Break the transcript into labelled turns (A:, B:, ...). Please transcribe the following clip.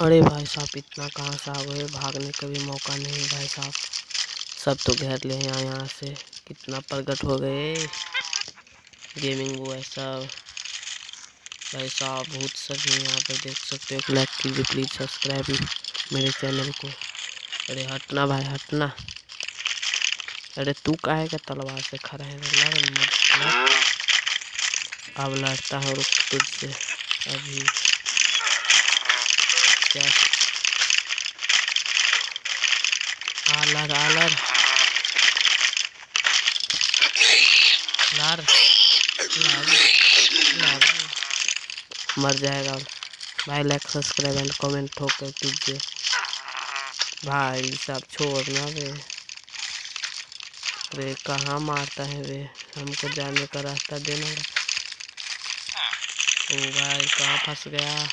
A: अरे भाई साहब, इतना कहाँ से आ गए भागने का भी मौका नहीं भाई साहब। सब तो घेर ले यहाँ यहाँ से। कितना प्रगट हो गए। गेमिंग वो है सब। भाई साहब भूत सब यहाँ पर देख सकते हो। लाइक कीजिए प्लीज़ सब्सक्राइब मेरे चैनल को। अरे हटना भाई, हटना। अरे तू काहे का तलवार से खड़ा है? अब लड़ता हूँ, रुक तुझसे। अभी। क्या आलर आलर लार मर जाएगा भाई लाइक सब्सक्राइब एंड कमेंट ठोकर कीजिए भाई सब छोड़ना वे। वे कहाँ मारता है वे? हमको जाने का रास्ता देना। भाई कहाँ फंस गया?